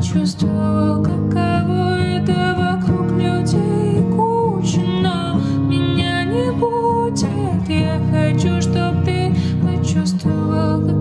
почувствовал, каково это вокруг людей куча, но меня не будет. Я хочу, чтобы ты почувствовал,